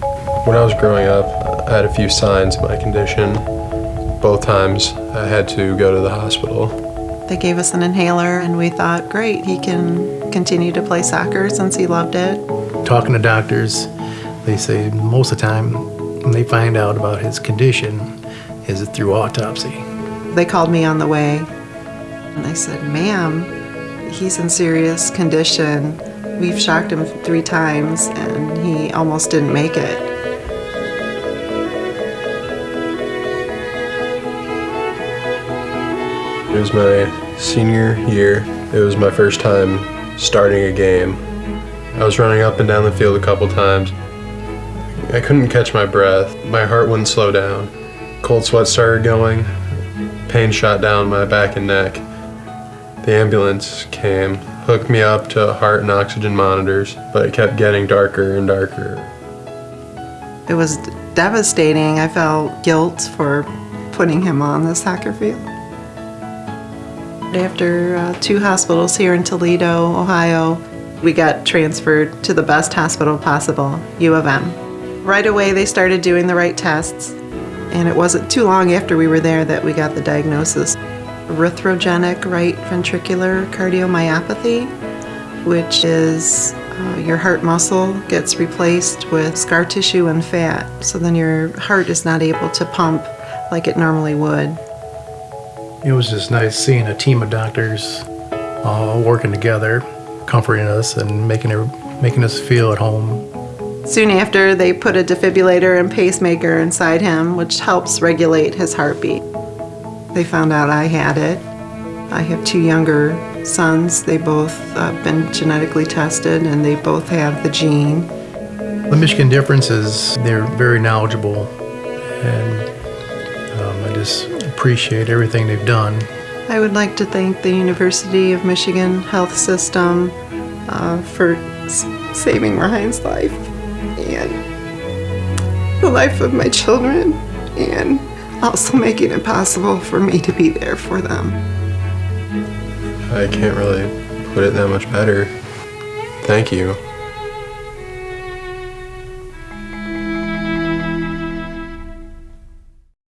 When I was growing up, I had a few signs of my condition. Both times I had to go to the hospital. They gave us an inhaler, and we thought, great, he can continue to play soccer since he loved it. Talking to doctors, they say most of the time when they find out about his condition is it through autopsy. They called me on the way, and I said, ma'am, he's in serious condition. We've shocked him three times, and he almost didn't make it. It was my senior year. It was my first time starting a game. I was running up and down the field a couple times. I couldn't catch my breath. My heart wouldn't slow down. Cold sweat started going. Pain shot down my back and neck. The ambulance came, hooked me up to heart and oxygen monitors, but it kept getting darker and darker. It was devastating. I felt guilt for putting him on the soccer field. After uh, two hospitals here in Toledo, Ohio, we got transferred to the best hospital possible, U of M. Right away, they started doing the right tests, and it wasn't too long after we were there that we got the diagnosis arrhythmogenic right ventricular cardiomyopathy, which is uh, your heart muscle gets replaced with scar tissue and fat, so then your heart is not able to pump like it normally would. It was just nice seeing a team of doctors all working together, comforting us and making, it, making us feel at home. Soon after, they put a defibrillator and pacemaker inside him, which helps regulate his heartbeat. They found out I had it. I have two younger sons. They both uh, been genetically tested and they both have the gene. The Michigan difference is they're very knowledgeable and um, I just appreciate everything they've done. I would like to thank the University of Michigan Health System uh, for saving Ryan's life and the life of my children and also making it possible for me to be there for them. I can't really put it that much better. Thank you.